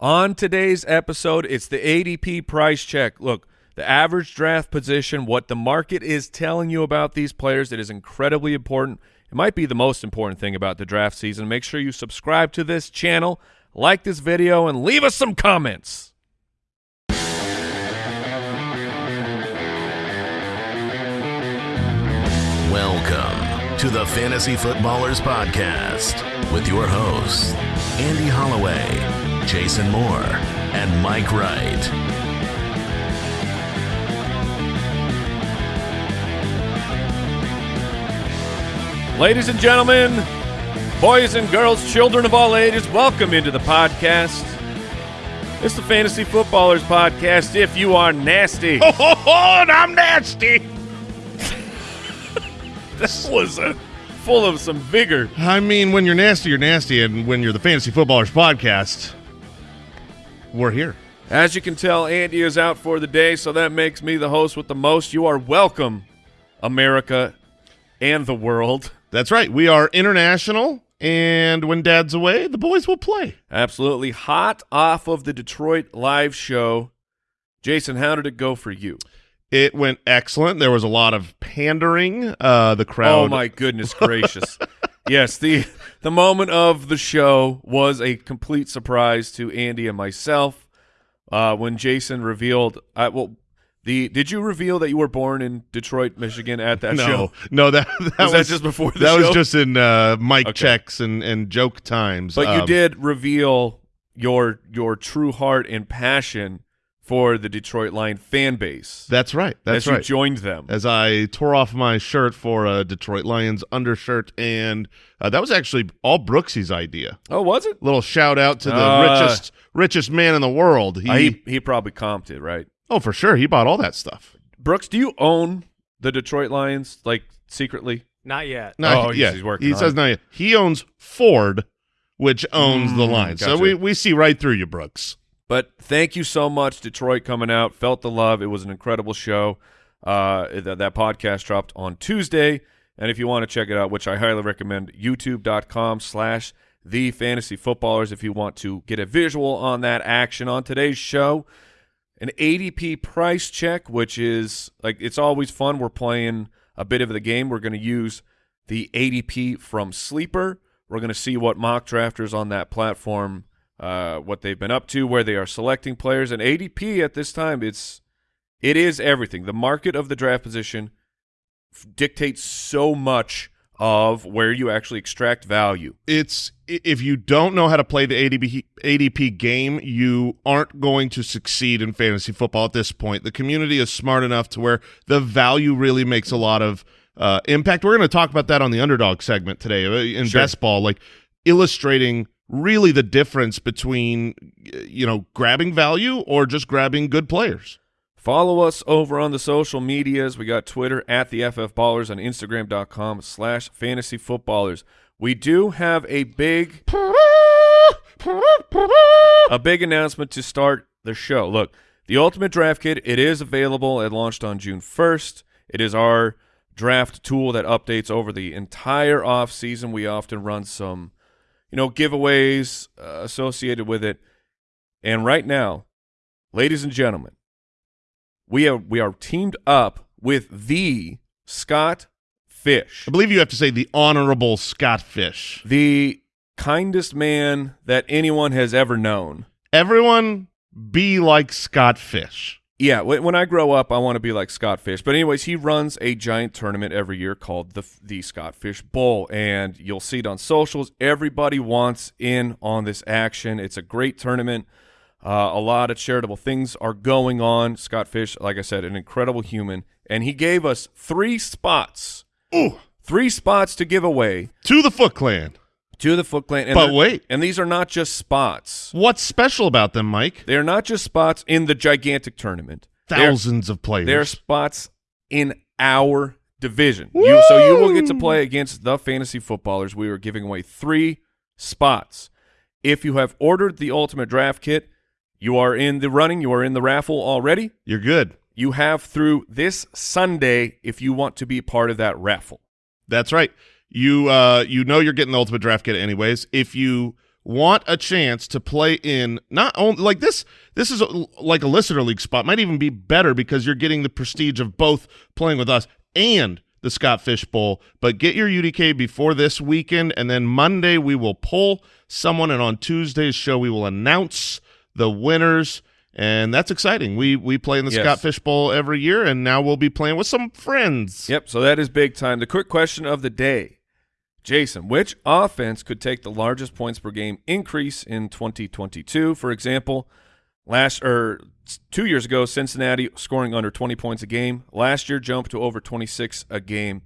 On today's episode, it's the ADP price check. Look, the average draft position, what the market is telling you about these players, it is incredibly important. It might be the most important thing about the draft season. Make sure you subscribe to this channel, like this video, and leave us some comments. Welcome to the Fantasy Footballers Podcast with your hosts, Andy Holloway, Jason Moore, and Mike Wright. Ladies and gentlemen, boys and girls, children of all ages, welcome into the podcast. It's the Fantasy Footballers Podcast. If you are nasty, Oh, ho, ho, and I'm nasty. that was uh, full of some vigor. I mean, when you're nasty, you're nasty, and when you're the Fantasy Footballers podcast, we're here. As you can tell, Andy is out for the day, so that makes me the host with the most. You are welcome, America and the world. That's right. We are international, and when Dad's away, the boys will play. Absolutely hot off of the Detroit live show. Jason, how did it go for you? It went excellent. There was a lot of pandering. Uh, the crowd. Oh my goodness gracious. yes, the the moment of the show was a complete surprise to Andy and myself uh, when Jason revealed uh, well the did you reveal that you were born in Detroit, Michigan at that no, show? no, that, that Was was, that just before the that show? was just in uh, mic Okay. checks and, and joke times. But you Um, did reveal your your true heart and passion for the Detroit Lion fan base. That's right. as That's you right. joined them. as I tore off my shirt for a Detroit Lions undershirt, and uh, that was actually all Brooksy's idea. oh, was it? Little shout out to the Uh, richest richest man in the world. He, Uh, he he probably comped it, right? oh for sure he bought all that stuff. Brooks, do you own the Detroit Lions like secretly? Not yet. No, Oh, he- he's- yeah, he's working He on says it. no. He owns Ford, which owns the Mm, line. So we we see right through you, Brooks. But thank you so much, Detroit, coming out. Felt the love. It was an incredible show. Uh, that, that podcast dropped on Tuesday. And if you want to check it out, which I highly recommend, youtube.com slash the fantasy footballers if you want to get a visual on that action on today's show. An ADP price check, which is like it's always fun. We're playing a bit of the game. We're going to use the ADP from Sleeper. We're going to see what mock drafters on that platform, uh, what they've been up to, where they are selecting players. And ADP at this time, it's it is everything. The market of the draft position f- dictates so much of where you actually extract value. It's if you don't know how to play the ADP ADP game, you aren't going to succeed in fantasy football at this point. The community is smart enough to where the value really makes a lot of uh, impact. We're going to talk about that on the underdog segment today uh, in Sure. best ball, like illustrating really the difference between you know grabbing value or just grabbing good players. Follow us over on the social medias. We got Twitter at the FF Ballers and Instagram.com slash fantasy footballers. We do have a big a big announcement to start the show. Look, the Ultimate Draft Kit, it is available. It launched on June 1st. It is our draft tool that updates over the entire off season. We often run some, you know, giveaways uh, associated with it. And right now, ladies and gentlemen, we are we are teamed up with the Scott Fish, I believe you have to say the honorable Scott Fish. the kindest man that anyone has ever known. Everyone be like Scott Fish. Yeah, when, when I grow up, I want to be like Scott Fish. But anyways, he runs a giant tournament every year called the the Scott Fish Bowl, and you'll see it on socials. Everybody wants in on this action. It's a great tournament. Uh, a lot of charitable things are going on. Scott Fish, like I said, an incredible human, and he gave us three spots, Ooh, three spots to give away to the Foot Clan. To the Foot Clan. And But wait. and these are not just spots. What's special about them, Mike? They are not just spots in the gigantic tournament. They're- Thousands of players. They're spots in our division. You, so you will get to play against the fantasy footballers. We are giving away three spots. If you have ordered the ultimate draft kit, you are in the running. You are in the raffle already. You're good. You have through this Sunday if you want to be part of that raffle. That's right. You uh you know you're getting the ultimate draft kit anyways. If you want a chance to play in not only like this this is a, like a listener league spot might even be better because you're getting the prestige of both playing with us and the Scott Fish Bowl. But get your UDK before this weekend, and then Monday we will pull someone, and on Tuesday's show we will announce the winners. And that's exciting. We we play in the Yes. Scott Fish Bowl every year, and now we'll be playing with some friends. Yep, so that is big time. The quick question of the day. Jason, which offense could take the largest points per game increase in 2022? For example, last or two years ago, Cincinnati scoring under 20 points a game. Last year, jumped to over 26 a game.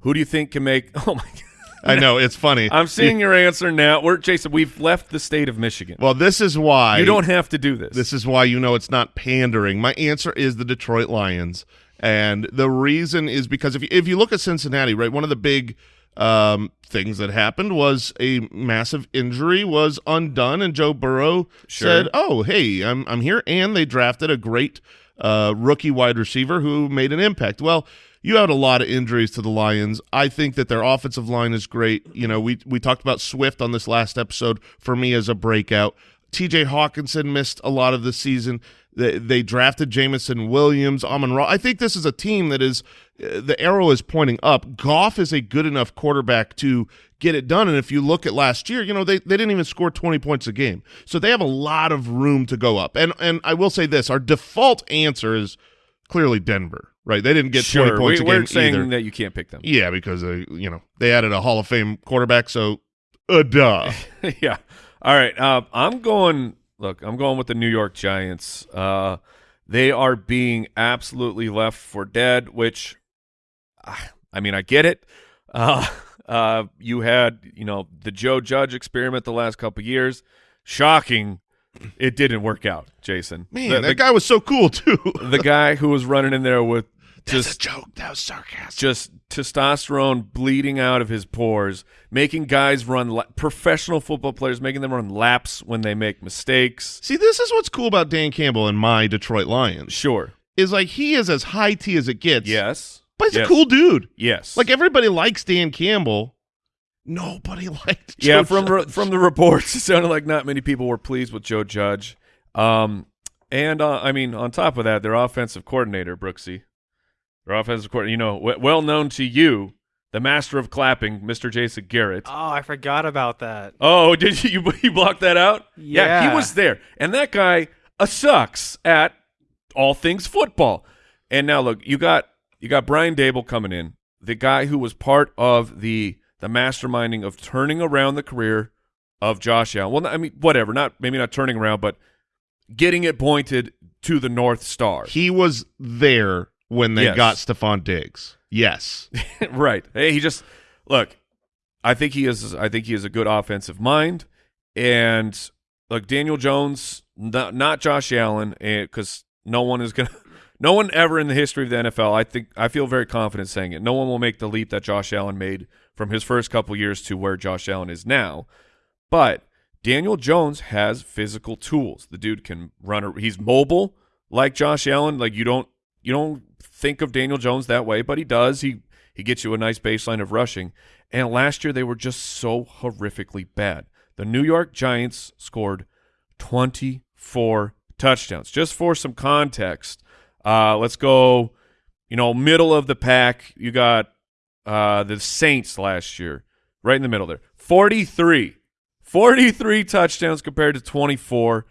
Who do you think can make? Oh my! God. I know it's funny. I'm seeing your answer now. We're Jason. We've left the state of Michigan. well, this is why you don't have to do this. This is why you know it's not pandering. My answer is the Detroit Lions, and the reason is because if you, if you look at Cincinnati, right, one of the big um, things that happened was a massive injury was undone, and Joe Burrow Sure. said, "Oh, hey, I'm I'm here," and they drafted a great uh, rookie wide receiver who made an impact. Well. You had a lot of injuries to the Lions. I think that their offensive line is great. You know, we we talked about Swift on this last episode for me as a breakout. TJ Hockenson missed a lot of the season. They, they drafted Jameson Williams, Amon Ra. I think this is a team that is the arrow is pointing up. Goff is a good enough quarterback to get it done. And if you look at last year, you know they, they didn't even score twenty points a game, so they have a lot of room to go up. And and I will say this: our default answer is clearly Denver. Right? They didn't get sure. twenty points we, a game we're saying either. that you can't pick them. Yeah, because uh, you know they added a Hall of Fame quarterback, so uh, duh. yeah. All right. Uh, I'm going. Look, I'm going with the New York Giants. Uh, they are being absolutely left for dead. Which, I mean, I get it. Uh, uh, you had, you know, the Joe Judge experiment the last couple years. Shocking, it didn't work out. Jason, Man, the, that the, guy was so cool too. the guy who was running in there with That's just a joke. That was sarcastic. just testosterone bleeding out of his pores, making guys run la- professional football players, making them run laps when they make mistakes. See, this is what's cool about Dan Campbell and my Detroit Lions Sure. is like he is as high T as it gets. Yes. But he's Yes. a cool dude. Yes. Like everybody likes Dan Campbell. Nobody liked. yeah, from re- Judge. from the reports, it sounded like not many people were pleased with Joe Judge. Um, and uh, I mean, on top of that, their offensive coordinator Brooksy, their offensive coordinator, you know, w- well known to you, the master of clapping, Mr. Jason Garrett. Oh, I forgot about that. Oh, did you you block that out? Yeah, he was there, and that guy uh, sucks at all things football. And now look, you got you got Brian Daboll coming in, the guy who was part of the the masterminding of turning around the career of Josh Allen. Well, I mean, whatever, not maybe not turning around, but getting it pointed to the North Star. he was there when they Yes. got Stefon Diggs. Yes, right. Hey, he just look. I think he is. I think he is a good offensive mind, and look, Daniel Jones, not, not Josh Allen, eh, because no one is gonna. No one ever in the history of the NFL, I think, I feel very confident saying it. No one will make the leap that Josh Allen made from his first couple years to where Josh Allen is now. But Daniel Jones has physical tools. The dude can run. A, he's mobile like Josh Allen. Like you don't you don't think of Daniel Jones that way, but he does. He he gets you a nice baseline of rushing. And last year they were just so horrifically bad. The New York Giants scored 24 touchdowns. Just for some context, uh, let's go, you know, middle of the pack. You got uh, the Saints last year, right in the middle there. 43. 43 touchdowns compared to 24.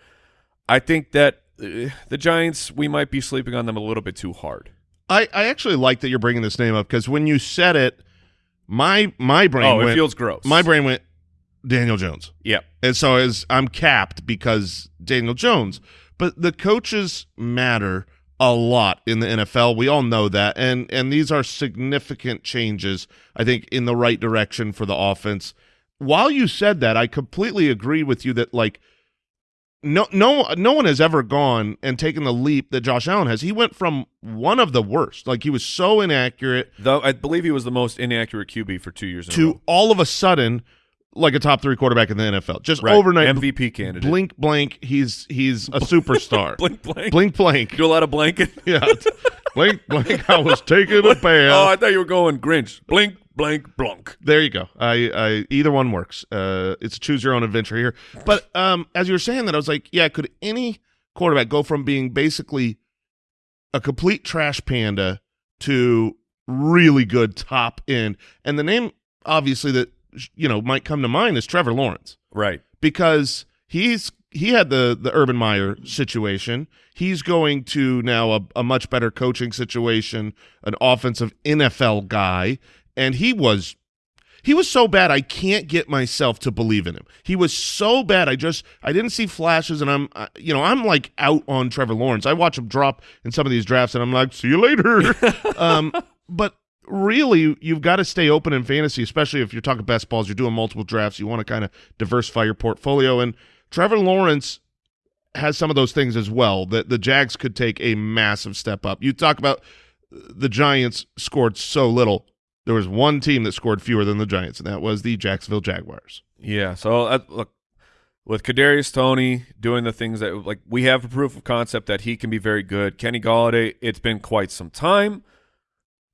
I think that uh, the Giants, we might be sleeping on them a little bit too hard. I, I actually like that you're bringing this name up because when you said it, my my brain Oh, went. it feels gross. my brain went Daniel Jones. Yep. And so as I'm capped because Daniel Jones, but the coaches matter a lot in the NFL. We all know that. And and these are significant changes I think in the right direction for the offense. While you said that, I completely agree with you that like no no no one has ever gone and taken the leap that Josh Allen has. He went from one of the worst, like he was so inaccurate Though I believe he was the most inaccurate QB for two years in a to all of a sudden like a top 3 quarterback in the NFL. Just Right. overnight MVP candidate. blink blank he's he's a superstar blink, blank. blink blank Do a lot of blanking. yeah blink blank i was taking a bath Oh, I thought you were going Grinch. Blink, blank blank. There you go. I, I either one works. Uh, it's a choose your own adventure here. But um, as you were saying that, I was like, yeah, could any quarterback go from being basically a complete trash panda to really good top end? And the name, obviously, that you know might come to mind is Trevor Lawrence Right. because he's he had the the Urban Meyer situation. He's going to now a, a much better coaching situation, an offensive NFL guy, and he was he was so bad I can't get myself to believe in him. He was so bad I just I didn't see flashes and I'm you know I'm like out on Trevor Lawrence. I watch him drop in some of these drafts and I'm like see you later. um but really you've got to stay open in fantasy especially if you're talking best balls you're doing multiple drafts you want to kind of diversify your portfolio and Trevor Lawrence has some of those things as well that the Jags could take a massive step up. You talk about the Giants scored so little. There was one team that scored fewer than the Giants, and that was the Jacksonville Jaguars. Yeah. So uh, look, with Kadarius Toney doing the things that like we have a proof of concept that he can be very good. Kenny Golladay, it's been quite some time,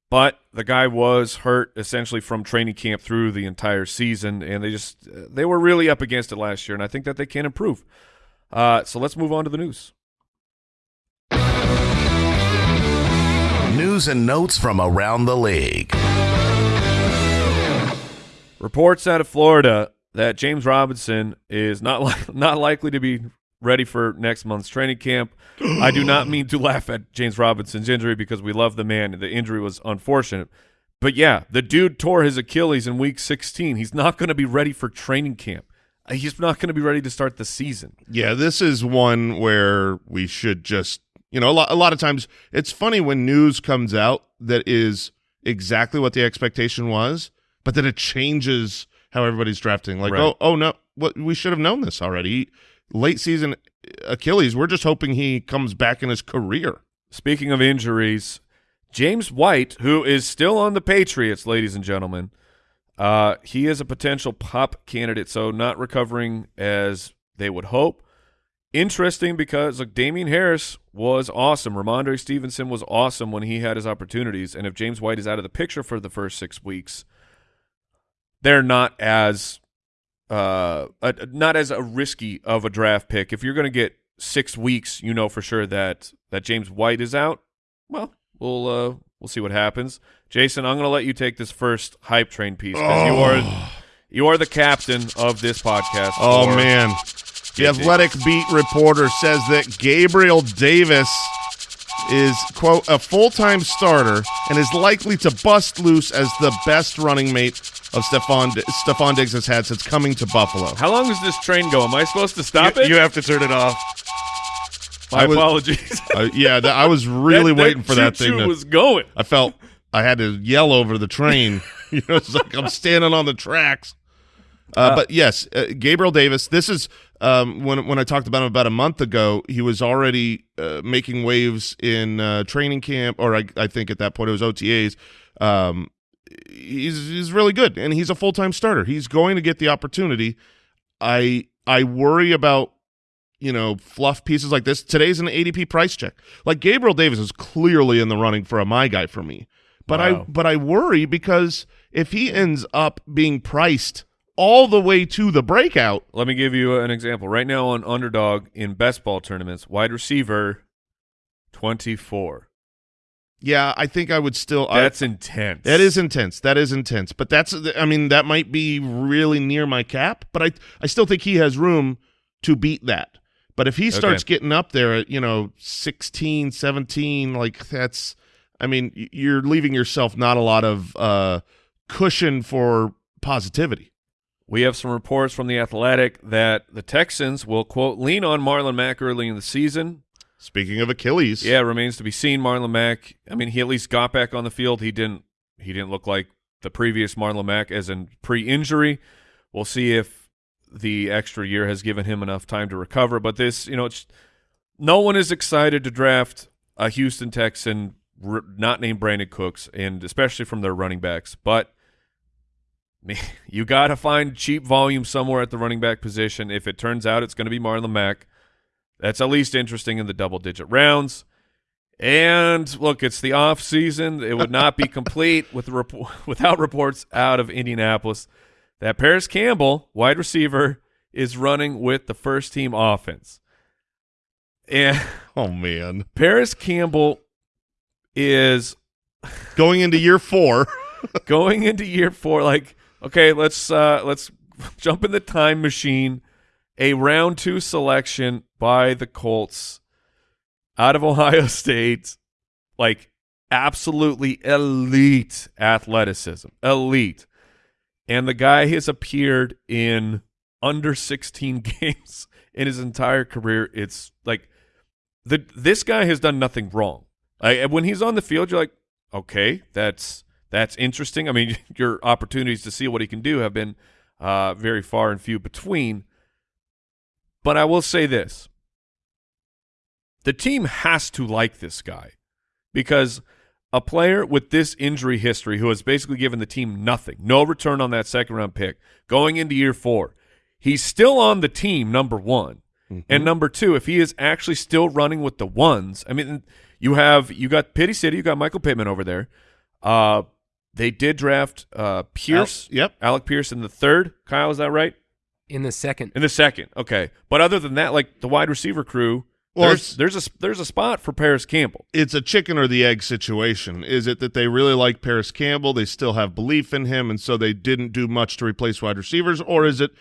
but the guy was hurt essentially from training camp through the entire season, and they just they were really up against it last year, and I think that they can improve. Uh, so let's move on to the news. News and notes from around the league. Reports out of Florida that James Robinson is not li- not likely to be ready for next month's training camp. I do not mean to laugh at James Robinson's injury because we love the man. The injury was unfortunate. But yeah, the dude tore his Achilles in week 16. He's not going to be ready for training camp. Uh, He's not going to be ready to start the season. Yeah, this is one where we should just, you know, a lot, a lot of times it's funny when news comes out that is exactly what the expectation was, but then it changes how everybody's drafting. Like, Right. oh, oh no, what we should have known this already. Late season Achilles, we're just hoping he comes back in his career. Speaking of injuries, James White, who is still on the Patriots, ladies and gentlemen, uh, he is a potential PUP candidate, so not recovering as they would hope. Interesting because look, Damien Harris was awesome. Rhamondre Stevenson was awesome when he had his opportunities, and if James White is out of the picture for the first six weeks, they're not as uh, uh not as a risky of a draft pick. If you're going to get six weeks, you know for sure that that James White is out. Well, we'll uh, we'll see what happens. Jason, I'm going to let you take this first hype train piece because you are you are the captain of this podcast. Oh man. The athletic beat reporter says that Gabriel Davis is quote a full-time starter and is likely to bust loose as the best running mate of Stefon Stefon Diggs has had since coming to Buffalo. How long is this train go? Am I supposed to stop you, it? you have to turn it off. My I was- apologies. Uh, yeah, that, I was really That- waiting for that thing. To, was going. I felt I had to yell over the train. you know, it's like I'm standing on the tracks. Uh, but yes, uh, Gabriel Davis. This is um, when when I talked about him about a month ago. He was already uh, making waves in uh, training camp, or I, I think at that point it was OTAs. Um, he's he's really good, and he's a full time starter. He's going to get the opportunity. I I worry about you know fluff pieces like this. Today's an ADP price check. Like Gabriel Davis is clearly in the running for a my guy for me, but I but I worry because if he ends up being priced all the way to the breakout, Let me give you an example. Right now on Underdog in best ball tournaments, wide receiver, 24. Yeah, I think I would still. I- That's intense. That is intense. That is intense. But that's I mean that might be really near my cap, but I I still think he has room to beat that. But if he starts getting up there at, you know, 16, 17, like that's I mean, you're leaving yourself not a lot of uh cushion for positivity. We have some reports from the Athletic that the Texans will quote lean on Marlon Mack early in the season. Speaking of Achilles. Yeah, remains to be seen. Marlon Mack. I mean, he at least got back on the field. He didn't. He didn't look like the previous Marlon Mack as in pre-injury. We'll see if the extra year has given him enough time to recover. But this, you know, it's no one is excited to draft a Houston Texan not named Brandin Cooks, and especially from their running backs. But man, you got to find cheap volume somewhere at the running back position. If it turns out it's going to be Marlon Mack, that's at least interesting in the double digit rounds. And look, it's the off season. It would not be complete with rep- without reports out of Indianapolis that Parris Campbell, wide receiver, is running with the first team offense. And Oh man, Parris Campbell is going into year four. going into year four. Like, okay, let's uh, let's jump in the time machine. A round two selection by the Colts out of Ohio State, like absolutely elite athleticism, elite. And the guy has appeared in under 16 games in his entire career. It's like the this guy has done nothing wrong. Like, when he's on the field, you're like, okay, that's that's interesting. I mean, your opportunities to see what he can do have been uh, very far and few between. But I will say this: the team has to like this guy because a player with this injury history who has basically given the team nothing, no return on that second round pick, going into year four, he's still on the team, number one. And number two, if he is actually still running with the ones, I mean, you have you got Pity City, you got Michael Pittman over there. Uh, they did draft uh, Pierce, Al- yep. Alec Pierce in the third. Kyle, is that right? In the second. In the second, okay. But other than that, like the wide receiver crew, Well, there's there's a there's a spot for Parris Campbell. it's a chicken or the egg situation. Is it that they really like Parris Campbell, they still have belief in him, and so they didn't do much to replace wide receivers, or is it,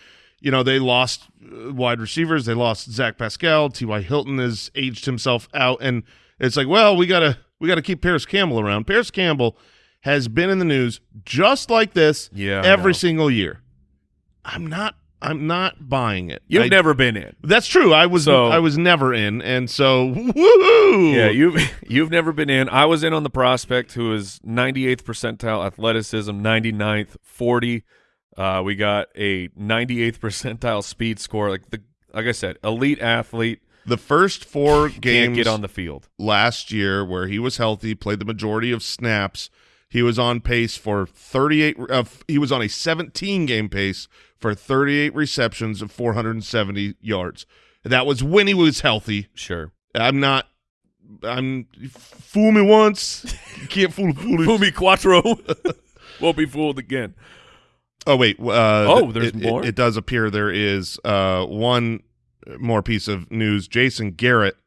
you know, they lost uh, wide receivers, they lost Zach Pascal, T.Y. Hilton has aged himself out, and it's like, well, we gotta we gotta keep Parris Campbell around. Parris Campbell has been in the news just like this Yeah, every single year. I'm not I'm not buying it. You've I- never been in. That's true. I was So- I was never in, and so woohoo! Yeah, you've you've never been in. I was in on the prospect who is 98th percentile athleticism, 99th, 40. Uh, we got a 98th percentile speed score. Like the like I said, elite athlete the first four games get on the field. last year where he was healthy, played the majority of snaps. He was on pace for 38. Uh, he was on a 17 game pace for 38 receptions of 470 yards. That was when he was healthy. Sure. I'm not. I'm fool me once, you can't fool foolish. Fumi Quattro won't be fooled again. Oh wait. Uh, Oh, there's it, it- more? It, does appear there is uh, one more piece of news. Jason Garrett,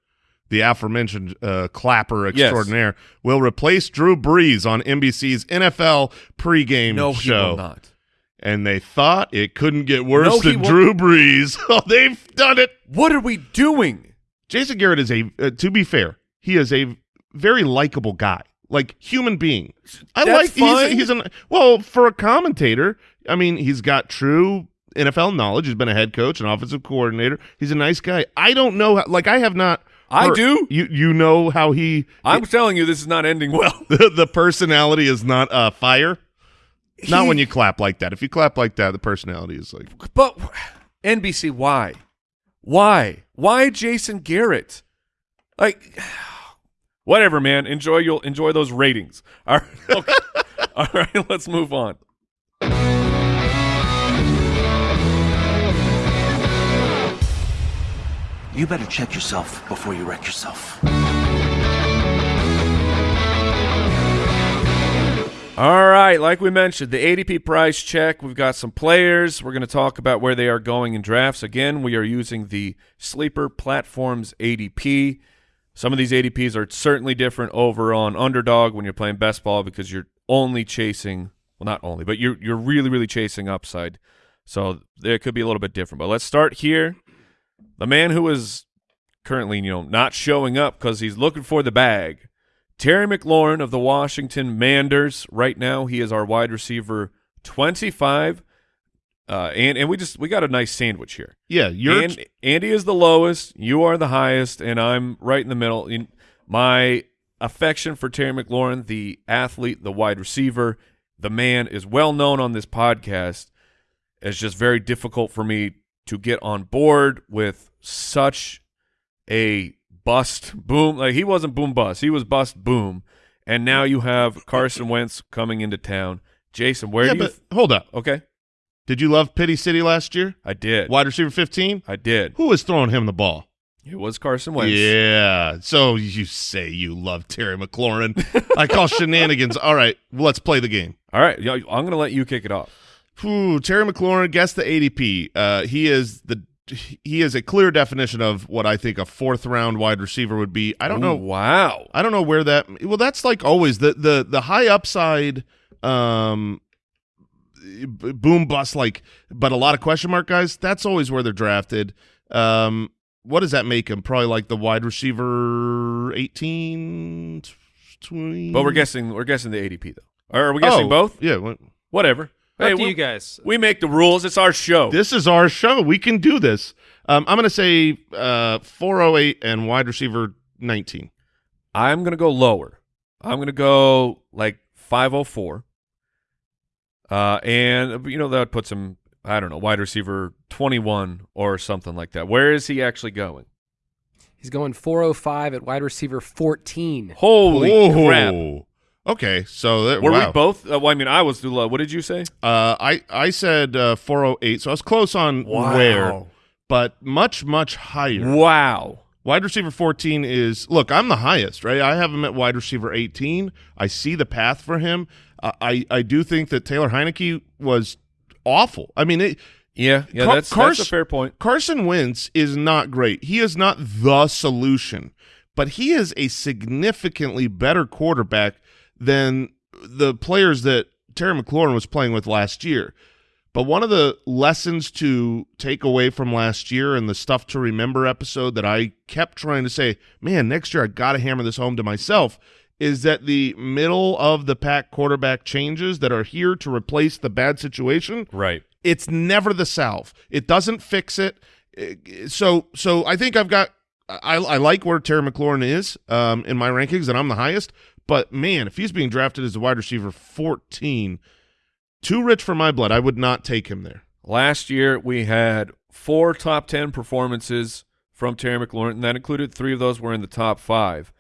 the aforementioned uh, clapper Yes. extraordinaire, will replace Drew Brees on NBC's NFL pregame No, he show. will not. And they thought it couldn't get worse No, than. Drew Brees. Oh, they've done it. What are we doing? Jason Garrett is a. Uh, to be fair, he is a very likable guy, like human being. I That's like. fine. He's, he's an well for a commentator. I mean, he's got true NFL knowledge. He's been a head coach, an offensive coordinator. He's a nice guy. I don't know. How, like I have not. I do. You you know how he I'm telling you, this is not ending well. the, the personality is not uh, fire. Not when you clap like that. If you clap like that, the personality is like. But NBC, why? Why? Why Jason Garrett? Like, whatever, man. Enjoy you'll enjoy those ratings. All right, okay. all right. Let's move on. You better check yourself before you wreck yourself. All right, like we mentioned, the ADP price check. We've got some players. We're going to talk about where they are going in drafts. Again, we are using the Sleeper Platforms ADP. Some of these ADPs are certainly different over on Underdog when you're playing best ball because you're only chasing, well, not only, but you're you're really really chasing upside. So there could be a little bit different. But let's start here. The man who is currently, you know, not showing up because he's looking for the bag. Terry McLaurin of the Washington Manders. Right now, he is our wide receiver 25. Uh, and and we just we got a nice sandwich here. Yeah, you're. And, Andy is the lowest, you are the highest, and I'm right in the middle. In my affection for Terry McLaurin, the athlete, the wide receiver, the man is well known on this podcast. It's just very difficult for me to get on board with such a bust boom. Like he wasn't boom bust, he was bust boom. And now you have Carson Wentz coming into town. Jason, where yeah, do you? but hold up. okay, Did you love Pity City last year? I did. Wide receiver 15? I did. Who was throwing him the ball? It was Carson Wentz. Yeah. So you say you love Terry McLaurin. I call shenanigans. All right, let's play the game. All right, I'm going to let you kick it off. Ooh, Terry McLaurin, guess the ADP. Uh, he is the he is a clear definition of what I think a fourth round wide receiver would be. I don't Ooh, know. Wow. I don't know where that. Well, that's like always the the the high upside, um, boom bust like, but a lot of question mark guys. That's always where they're drafted. Um, what does that make him? Probably like the wide receiver 18, 20. But we're guessing we're guessing the ADP though. Or are we guessing Oh, both? Yeah. what- Whatever. Up to we, you guys. we make the rules. It's our show. This is our show. We can do this. Um, I'm going to say uh, 408 and wide receiver 19. I'm going to go lower. I'm going to go like 504. Uh, and you know that puts him I don't know, wide receiver 21 or something like that. Where is he actually going? He's going 405 at wide receiver 14. Holy Whoa. crap. Okay, so that, Were wow. we both? Uh, well, I mean, I was too low. What did you say? Uh, I I said uh, 408, so I was close on where, but much much higher. Wow. Wide receiver 14 is look. I'm the highest, right? I have him at wide receiver 18. I see the path for him. I I do think that Taylor Heinicke was awful. I mean, it, Yeah, yeah, Car- that's, that's a fair point. Carson Wentz is not great. He is not the solution, but he is a significantly better quarterback than the players that Terry McLaurin was playing with last year. But one of the lessons to take away from last year and the stuff to remember episode that I kept trying to say, man, next year I got to hammer this home to myself is that the middle of the pack quarterback changes that are here to replace the bad situation Right. it's never the salve. It doesn't fix it. So so I think I've got I, I like where Terry McLaurin is um, in my rankings, and I'm the highest. But man, if he's being drafted as a wide receiver 14, too rich for my blood. I would not take him there. Last year we had four top ten performances from Terry McLaurin, and that included three of those were in the top five.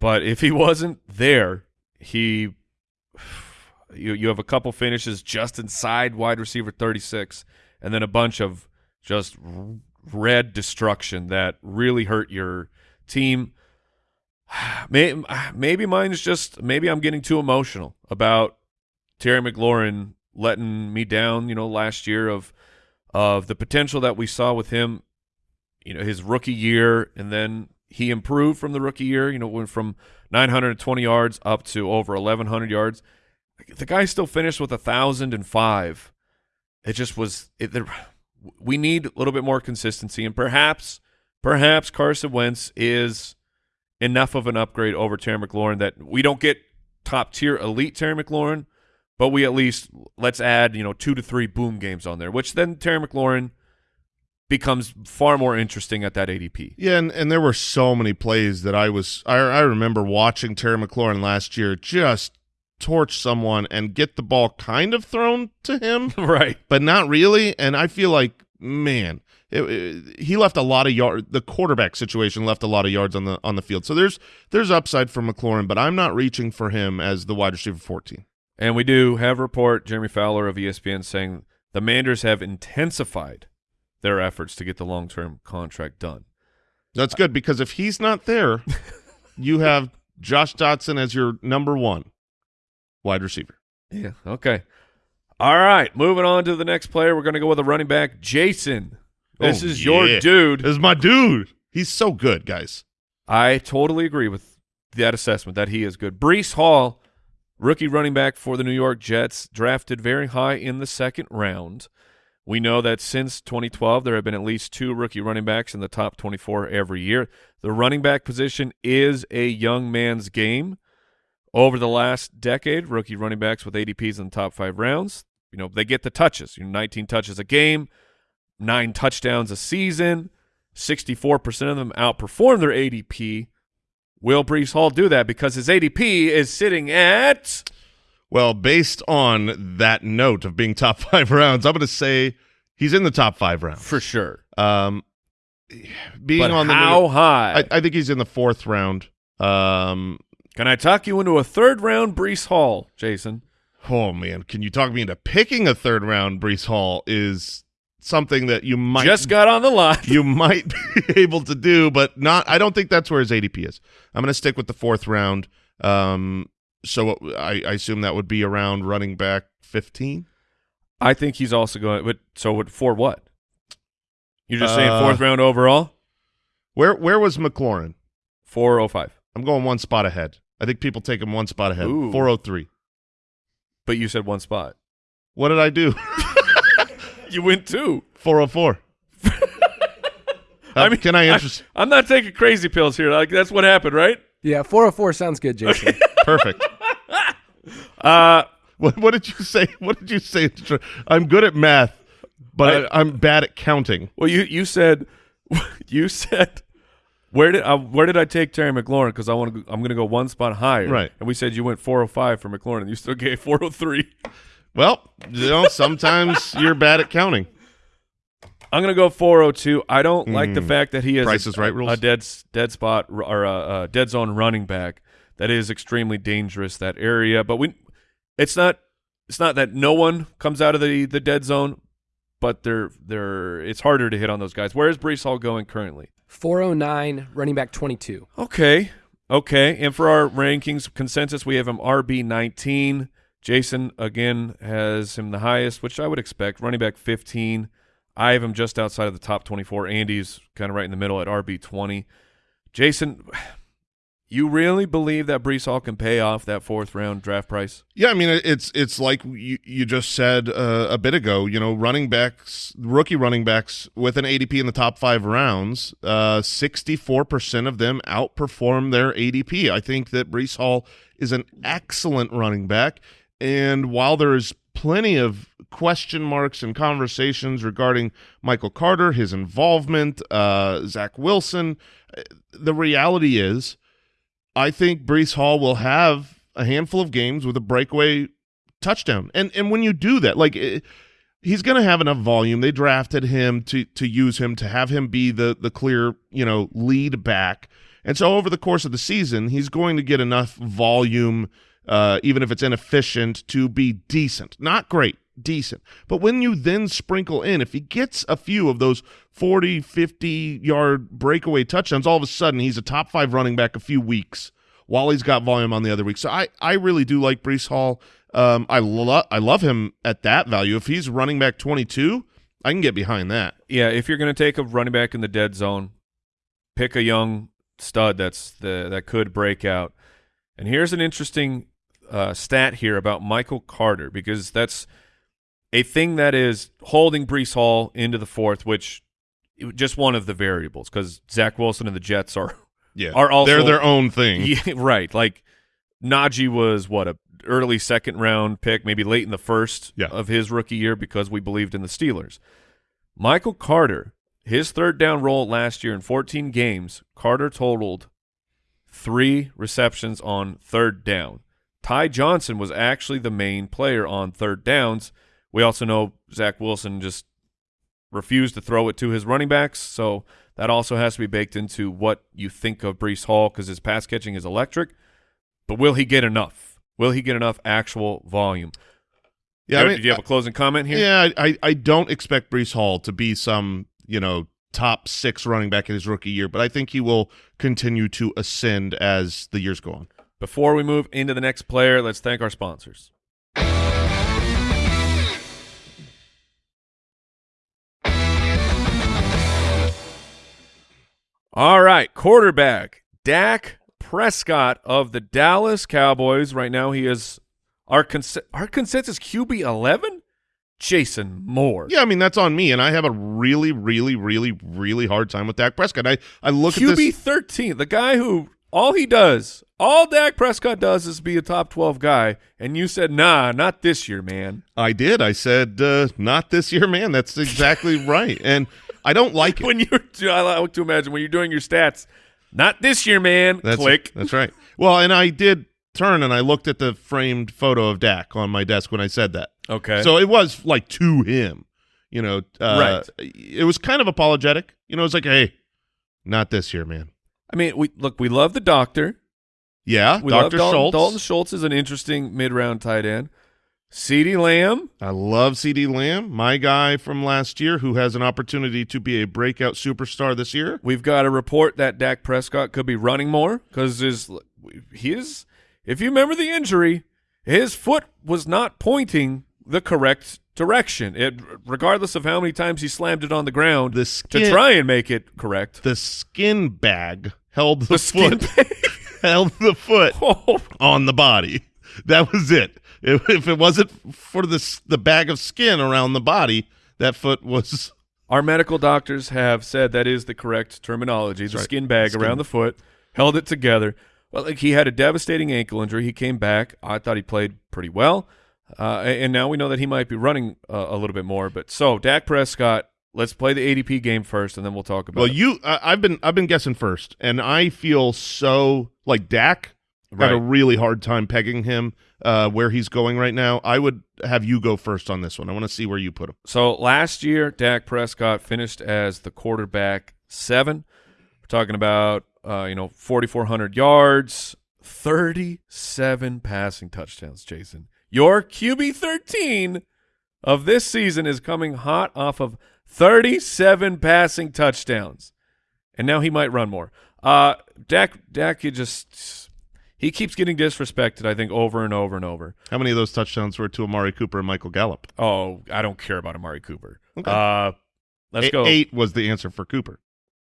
But if he wasn't there, he you you have a couple finishes just inside wide receiver thirty six, and then a bunch of just red destruction that really hurt your team. Maybe, maybe mine is just maybe I'm getting too emotional about Terry McLaurin letting me down, you know, last year of of the potential that we saw with him, you know, his rookie year, and then he improved from the rookie year. You know, went from 920 yards up to over 1,100 yards. The guy still finished with a thousand and five. It just was. It, there, we need a little bit more consistency, and perhaps, perhaps Carson Wentz is enough of an upgrade over Terry McLaurin that we don't get top tier elite Terry McLaurin, but we at least let's add you know two to three boom games on there, which then Terry McLaurin becomes far more interesting at that ADP. Yeah, and, and there were so many plays that I was I, I remember watching Terry McLaurin last year just torch someone and get the ball kind of thrown to him. right. but not really. And I feel like, man, it, it- he left a lot of yard. The quarterback situation left a lot of yards on the on the field. So there's there's upside for McLaurin, but I'm not reaching for him as the wide receiver 14. And we do have a report, Jeremy Fowler of ESPN saying the Manders have intensified their efforts to get the long term contract done. That's good because if he's not there, you have Josh Dotson as your number one wide receiver. Yeah. Okay. All right. Moving on to the next player. We're going to go with a running back, Jason. This Oh, is your yeah. dude. This is my dude. He's so good, guys. I totally agree with that assessment that he is good. Breece Hall, rookie running back for the New York Jets, drafted very high in the second round. We know that since 2012, there have been at least two rookie running backs in the top 24 every year. The running back position is a young man's game. Over the last decade, rookie running backs with ADPs in the top five rounds, you know, they get the touches. You know, 19 touches a game, nine touchdowns a season. 64% of them outperform their ADP. Will Breece Hall do that because his ADP is sitting at Well, based on that note of being top five rounds, I'm going to say he's in the top five rounds. for sure. Um, being But on the how high? I, I think he's in the fourth round. Um, Can I talk you into a third round Breece Hall, Jason? oh man, can you talk me into picking a third round? Breece Hall is something that you might Just got on the lot. you might be able to do, but not. I don't think that's where his ADP is. I'm going to stick with the fourth round. Um, so I, I assume that would be around running back 15. I think he's also going. But so what, for what? You're just saying Uh, fourth round overall? Where where was McLaurin? Four oh five. I'm going one spot ahead. I think people take him one spot ahead. Ooh. 403. But you said one spot. What did I do? You went two. 404. I mean, can I interest? I'm not taking crazy pills here. Like that's what happened, right? Yeah, 404 sounds good, Jason. Perfect. Uh, What, what did you say? What did you say? I'm good at math, but I, I'm bad at counting. well, you you said you said where did uh, where did I take Terry McLaurin? Because I want to. I'm going to go one spot higher. Right. And we said you went 405 for McLaurin, and you still gave 403. Well, you know, sometimes you're bad at counting. I'm going to go 402. I don't like the hmm. fact that he has Price a, is Right rules? a dead dead spot or a, a dead zone running back. That is extremely dangerous that area. But we, it's not it's not that no one comes out of the the dead zone, but they're they're it's harder to hit on those guys. Where is Breece Hall going currently? 409, running back 22. Okay. Okay. And for our rankings consensus, we have him RB 19. Jason, again, has him the highest, which I would expect. Running back 15. I have him just outside of the top 24. Andy's kind of right in the middle at RB 20. Jason, you really believe that Breece Hall can pay off that fourth round draft price? Yeah, I mean it's it's like you, you just said uh, a bit ago. You know, running backs, rookie running backs with an ADP in the top five rounds, sixty four percent of them outperform their ADP. I think that Breece Hall is an excellent running back, and while there is plenty of question marks and conversations regarding Michael Carter, his involvement, uh, Zach Wilson, uh, the reality is. I think Breece Hall will have a handful of games with a breakaway touchdown. And and when you do that, like eh, he's going to have enough volume. They drafted him to to use him to have him be the the clear, you know, lead back. And so over the course of the season, he's going to get enough volume uh, even if it's inefficient to be decent. Not great, decent. But when you then sprinkle in if he gets a few of those 40, 50 yard breakaway touchdowns, all of a sudden he's a top 5 running back a few weeks while he's got volume on the other week. So I, I really do like Breece Hall. Um, I love I love him at that value. If he's running back 22, I can get behind that. Yeah, if you're going to take a running back in the dead zone, pick a young stud that's the that could break out. And here's an interesting uh, stat here about Michael Carter because that's a thing that is holding Breece Hall into the fourth, which just one of the variables because Zach Wilson and the Jets are Yeah. Are also- They're their own thing. yeah, right. Like Najee was what a early second round pick, maybe late in the first Yeah. of his rookie year because we believed in the Steelers. Michael Carter, his third down role last year in 14 games, Carter totaled three receptions on third down. Ty Johnson was actually the main player on third downs. We also know Zach Wilson just refused to throw it to his running backs, so that also has to be baked into what you think of Breece Hall because his pass catching is electric. But will he get enough? Will he get enough actual volume? Yeah, I Do- mean, do you have a closing comment here? Yeah, I, I, I don't expect Breece Hall to be some, you know, top six running back in his rookie year, but I think he will continue to ascend as the years go on. Before we move into the next player, let's thank our sponsors. All right, quarterback Dak Prescott of the Dallas Cowboys. Right now, he is our cons- our consensus QB eleven. Jason Moore. Yeah, I mean that's on me, and I have a really, really, really, really hard time with Dak Prescott. I, I look at QB thirteen, the guy who all he does, all Dak Prescott does is be a top twelve guy, and you said, "Nah, not this year, man." I did. I said, uh, not this year, man. That's exactly right, and I don't like it. when you're, I like to imagine when you're doing your stats, not this year, man. That's Click. That's right. Well, and I did turn and I looked at the framed photo of Dak on my desk when I said that. Okay. So it was like to him, you know. Uh, Right. It was kind of apologetic. You know, it's like, hey, not this year, man. I mean, we look, we love the doctor. Yeah, We love Dalton, Schultz. Dalton Schultz is an interesting mid-round tight end. CeeDee Lamb. I love CeeDee Lamb, my guy from last year, who has an opportunity to be a breakout superstar this year. We've got a report that Dak Prescott could be running more because his his if you remember the injury, his foot was not pointing the correct direction. It regardless of how many times he slammed it on the ground The to try and make it correct. The skin bag held the, The skin foot held the foot Oh, on the body. That was it. If, if it wasn't for the the bag of skin around the body, that foot was Our medical doctors have said that is the correct terminology. The right. skin bag Skin- around the foot held it together. Well, like he had a devastating ankle injury. He came back. I thought he played pretty well, uh, and and now we know that he might be running uh, a little bit more. But so Dak Prescott, let's play the ADP game first, and then we'll talk about. well. it. You, I I've been I've been guessing first, and I feel so like Dak had a really hard time pegging him uh, where he's going right now. I would have you go first on this one. I want to see where you put him. So last year, Dak Prescott finished as the quarterback seven. We're talking about uh, you know 4,400 yards, 37 passing touchdowns. Jason, your QB 13 of this season is coming hot off of 37 passing touchdowns, and now he might run more. Uh, Dak, Dak, he just he keeps getting disrespected. I think over and over and over. How many of those touchdowns were to Amari Cooper and Michael Gallup? Oh, I don't care about Amari Cooper. Okay. Uh, let's Eight- go. Eight was the answer for Cooper.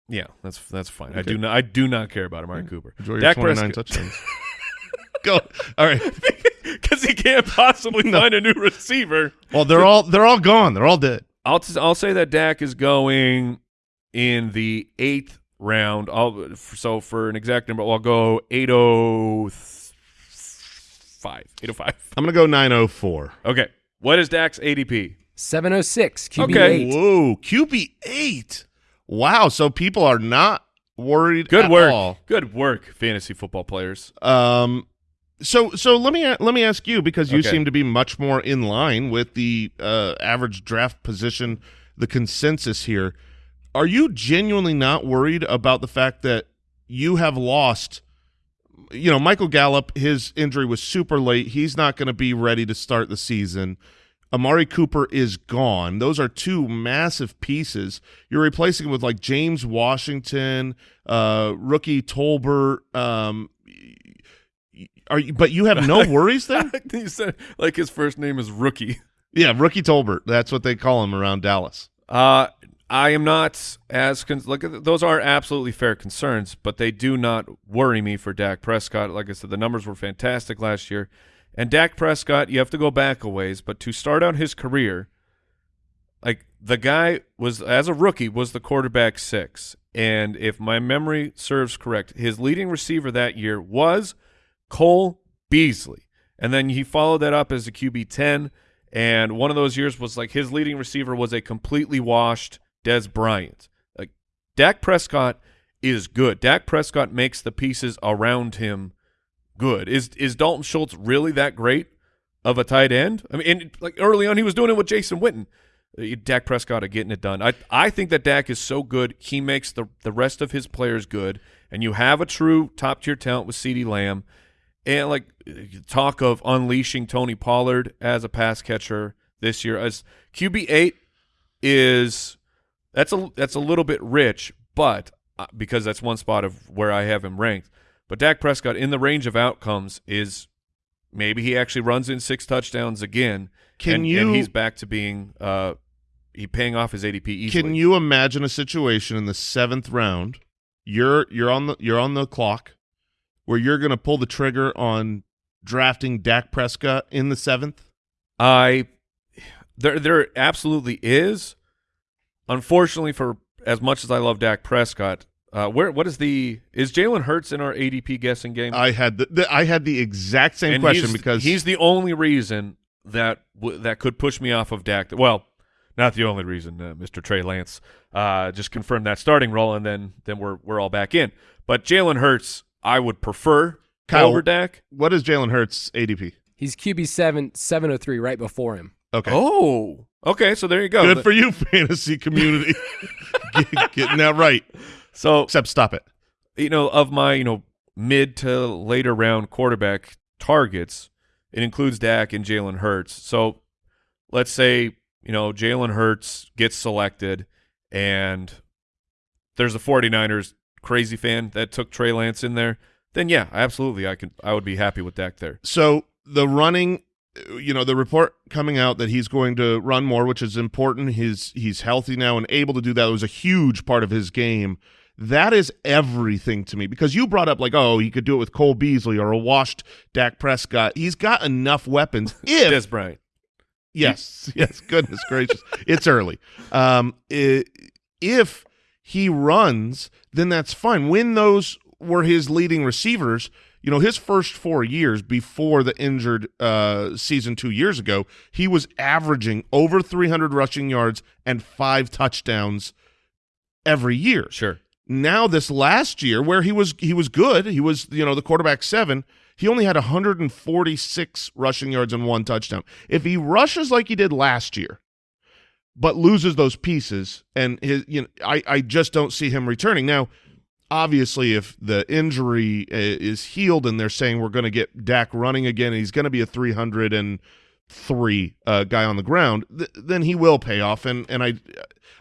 Yeah, that's that's fine. I do not I do not care about Amari Cooper. Enjoy your Dak 29 Prescott- touchdowns. Go. All right. because he can't possibly find a new receiver. Well, they're all they're all gone. They're all dead. I'll t- I'll say that Dak is going in the eighth round. I'll so for an exact number, I'll go eight oh five. Eight oh five. I'm gonna go 904. Okay. What is Dak's ADP? 706 QB Okay. eight. Whoa, QB eight. Wow. So people are not worried. Good at work. all. Good work, fantasy football players. Um. So so let me let me ask you because you Okay. seem to be much more in line with the uh, average draft position, the consensus here. Are you genuinely not worried about the fact that you have lost? You know, Michael Gallup, his injury was super late. He's not going to be ready to start the season. Amari Cooper is gone. Those are two massive pieces. You're replacing him with like James Washington, uh, rookie Tolbert. Um, are you, but you have no worries there? you said like his first name is Rookie. yeah, rookie Tolbert. That's what they call him around Dallas. Uh, I am not as con- look. Those are absolutely fair concerns, but they do not worry me for Dak Prescott. Like I said, the numbers were fantastic last year, and Dak Prescott, you have to go back a ways, but to start out his career, like the guy was as a rookie was the quarterback six, and if my memory serves correct, his leading receiver that year was Cole Beasley, and then he followed that up as a QB ten. And one of those years was like his leading receiver was a completely washed Dez Bryant. Like Dak Prescott is good. Dak Prescott makes the pieces around him good. Is is Dalton Schultz really that great of a tight end? I mean, and like early on, he was doing it with Jason Witten. Uh, Dak Prescott are getting it done. I I think that Dak is so good. He makes the the rest of his players good. And you have a true top tier talent with CeeDee Lamb. And like talk of unleashing Tony Pollard as a pass catcher this year as QB eight is that's a that's a little bit rich, but uh, because that's one spot of where I have him ranked. But Dak Prescott in the range of outcomes is maybe he actually runs in six touchdowns again. Can and, you- And he's back to being uh he paying off his ADP easily. Can you imagine a situation in the seventh round? You're you're on the you're on the clock where you're going to pull the trigger on drafting Dak Prescott in the seventh. I there there absolutely is. Unfortunately, for as much as I love Dak Prescott, uh, where what is the is Jalen Hurts in our ADP guessing game? I had the, the I had the exact same And question he's, because he's the only reason that w- that could push me off of Dak. Well, not the only reason. Uh, Mr. Trey Lance uh, just confirmed that starting role, and then then we're we're all back in. But Jalen Hurts, I would prefer Kyle- over Dak. what is Jalen Hurts ADP? He's QB seven, 703 right before him. Okay. Oh, okay. So there you go. Good for you, fantasy community. Get- getting that right. so Except stop it. you know, of my, you know, mid to later round quarterback targets, it includes Dak and Jalen Hurts. So let's say you know Jalen Hurts gets selected, and there's a 49ers crazy fan that took Trey Lance in there. Then yeah, absolutely, I could I would be happy with Dak there. So the running, you know, the report coming out that he's going to run more, which is important. He's he's healthy now and able to do that. It was a huge part of his game. That is everything to me because you brought up like, oh, he could do it with Cole Beasley or a washed Dak Prescott. He's got enough weapons. If Dez Bryant. Yes, yes. Goodness gracious, it's early. Um, i if he runs, then that's fine. When those were his leading receivers, you know, his first four years before the injured uh, season two years ago, he was averaging over 300 rushing yards and five touchdowns every year. Sure. Now this last year, where he was he was good, he was you know the quarterback seven. He only had 146 rushing yards and one touchdown. If he rushes like he did last year, but loses those pieces, and his you know I I just don't see him returning now. Obviously, if the injury uh, is healed and they're saying we're going to get Dak running again, and he's going to be a 303 uh, guy on the ground, th- then he will pay off. And and I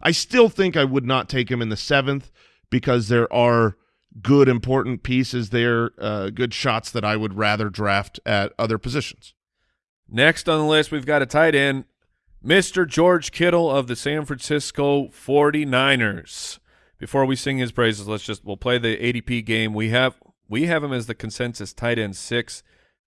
I still think I would not take him in the seventh because there are good important pieces there, uh, good shots that I would rather draft at other positions. Next on the list, we've got a tight end, Mr. George Kittle of the San Francisco 49ers. Before we sing his praises, let's just we'll play the ADP game. We have we have him as the consensus tight end six.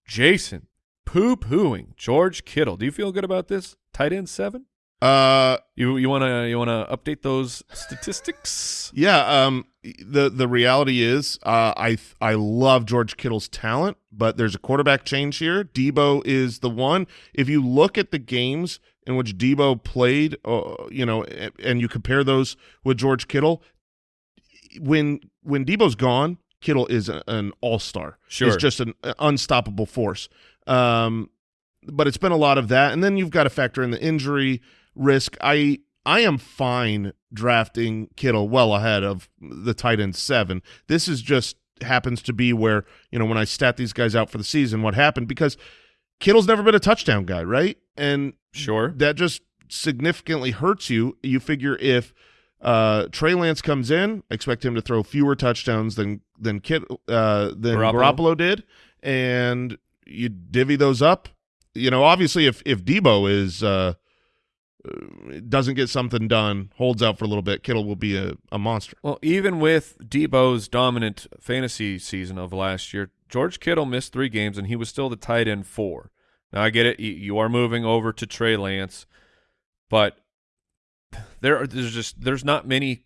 Jason poo pooing George Kittle. Do you feel good about this? Tight end seven? Uh, You you wanna you wanna update those statistics? yeah. Um, the the reality is, uh, I I love George Kittle's talent, but there's a quarterback change here. Deebo is the one. If you look at the games in which Deebo played, uh, you know, and, you compare those with George Kittle, when when Deebo's gone, Kittle is a, an all star. Sure. He's just an unstoppable force. Um, but it's been a lot of that, and then you've got to factor in the injury risk. I I am fine drafting Kittle well ahead of the tight end seven. This is just happens to be where you know when I stat these guys out for the season, what happened because Kittle's never been a touchdown guy, right? And Sure. that just significantly hurts you. You figure if uh, Trey Lance comes in, expect him to throw fewer touchdowns than than Kit uh, than Garoppolo. Garoppolo. did, and you divvy those up. You know, obviously, if if Deebo is uh, uh, doesn't get something done, holds out for a little bit, Kittle will be a, a monster. Well, even with Deebo's dominant fantasy season of last year, George Kittle missed three games and he was still the tight end four. Now I get it; you- are moving over to Trey Lance, but there are, there's just there's not many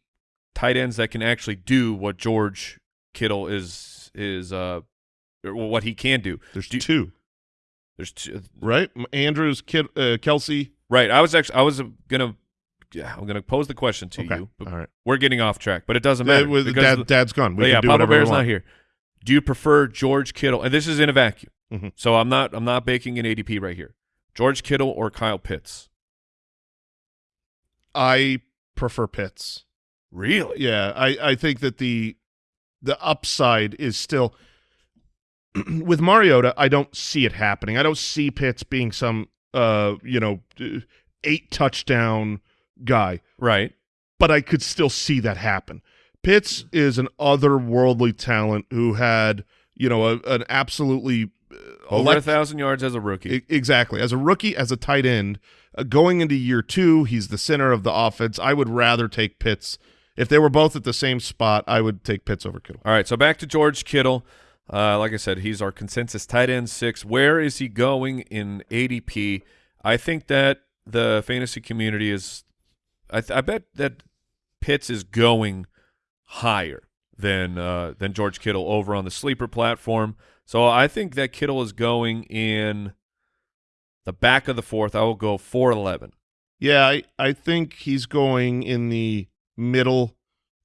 tight ends that can actually do what George Kittle is is uh what he can do. There's Do- two, There's two, right? Andrews, Kid, uh, Kelce. right. I was actually I was gonna yeah, I'm gonna pose the question to Okay, you. all right. We're getting off track, but it doesn't Uh, matter. dad, dad's gone. We yeah, do Papa Bear's not here. Do you prefer George Kittle? And this is in a vacuum, Mhm. so I'm not. I'm not baking an ADP right here. George Kittle or Kyle Pitts? I prefer Pitts. Really? Yeah, I, I think that the the upside is still with Mariota. I don't see it happening. I don't see Pitts being some uh you know eight touchdown guy, Right. but I could still see that happen. Pitts is an otherworldly talent who had you know a, an absolutely uh, Over a thousand yards as a rookie. E- Exactly. As a rookie, as a tight end, uh, going into year two, he's the center of the offense. I would rather take Pitts. If they were both at the same spot, I would take Pitts over Kittle. All right. So back to George Kittle. Uh, like I said, he's our consensus tight end six. Where is he going in ADP? I think that the fantasy community is. I, th- I bet that Pitts is going higher than uh, than George Kittle over on the sleeper platform. So I think that Kittle is going in the back of the fourth. I will go four eleven. Yeah, I, I think he's going in the middle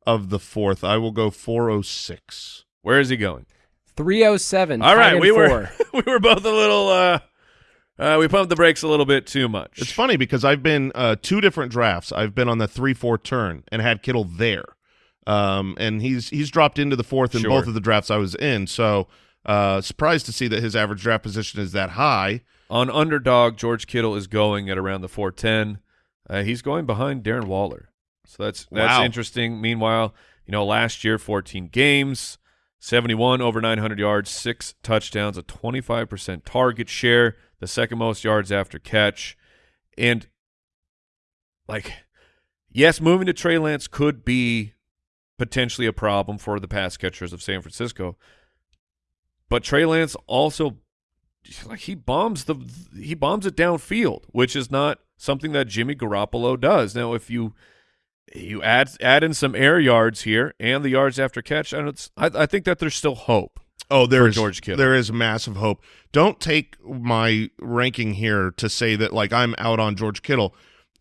of the fourth. I will go 406. Where is he going? 307. All tight right, we were we were both a little. Uh, uh, we pumped the brakes a little bit too much. It's funny because I've been uh, two different drafts. I've been on the 3 4 turn and had Kittle there. Um, and he's he's dropped into the fourth in Sure. both of the drafts I was in. So Uh, surprised to see that his average draft position is that high. On underdog, George Kittle is going at around the 410. Uh, he's going behind Darren Waller. So that's that's Wow. interesting. Meanwhile, you know, last year 14 games, 71 over 900 yards, 6 touchdowns, a 25% target share, the second most yards after catch. And like yes, moving to Trey Lance could be potentially a problem for the pass catchers of San Francisco. But Trey Lance also like he bombs the he bombs it downfield, which is not something that Jimmy Garoppolo does. Now, if you you add add in some air yards here and the yards after catch, and it's I, I think that there's still hope. Oh, there is George Kittle. There is massive hope. Don't take my ranking here to say that like I'm out on George Kittle.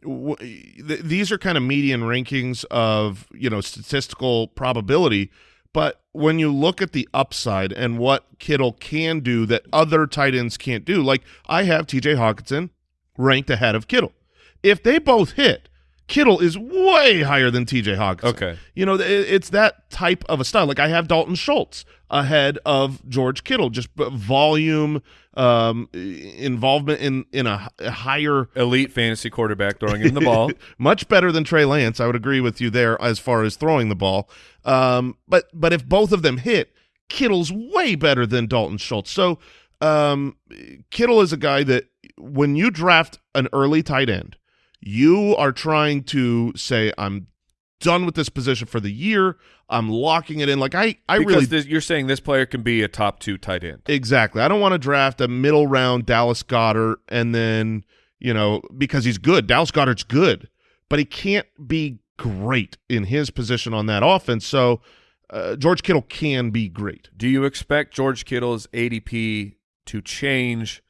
Th- These are kind of median rankings of you know statistical probability, but when you look at the upside and what Kittle can do that other tight ends can't do, like I have T.J. Hockenson ranked ahead of Kittle. If they both hit, Kittle is way higher than T.J. Hockenson. Okay. You know, it- it's that type of a style. Like I have Dalton Schultz ahead of George Kittle, just volume, um, involvement in in a, a higher, Elite fantasy quarterback throwing in the ball. much better than Trey Lance. I would agree with you there as far as throwing the ball. Um, but but if both of them hit, Kittle's way better than Dalton Schultz. So um, Kittle is a guy that when you draft an early tight end, you are trying to say, I'm done with this position for the year. I'm locking it in. Like I, I because really this, you're saying this player can be a top two tight end. exactly. I don't want to draft a middle round Dallas Goedert and then you know because he's good. Dallas Goedert's good, but he can't be great in his position on that offense. So uh, George Kittle can be great. Do you expect George Kittle's ADP to change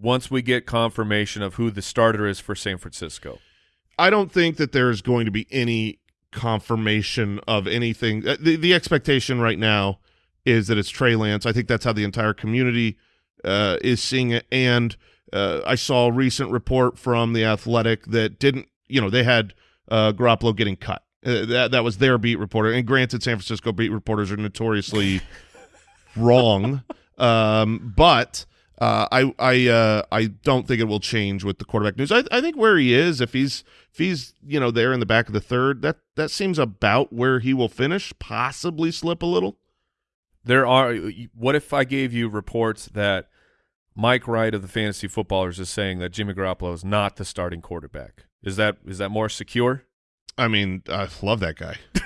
once we get confirmation of who the starter is for San Francisco? I don't think that there's going to be any confirmation of anything. Uh, The the expectation right now is that it's Trey Lance. I think that's how the entire community uh, is seeing it. And uh, I saw a recent report from the Athletic that didn't, you know, they had uh, Garoppolo getting cut. Uh, that that was their beat reporter. And granted, San Francisco beat reporters are notoriously wrong, um, but. Uh, I I uh, I don't think it will change with the quarterback news. I, I think where he is, if he's if he's you know there in the back of the third, that that seems about where he will finish. Possibly slip a little. There are. What if I gave you reports that Mike Wright of the Fantasy Footballers is saying that Jimmy Garoppolo is not the starting quarterback? Is that is that more secure? I mean, I love that guy.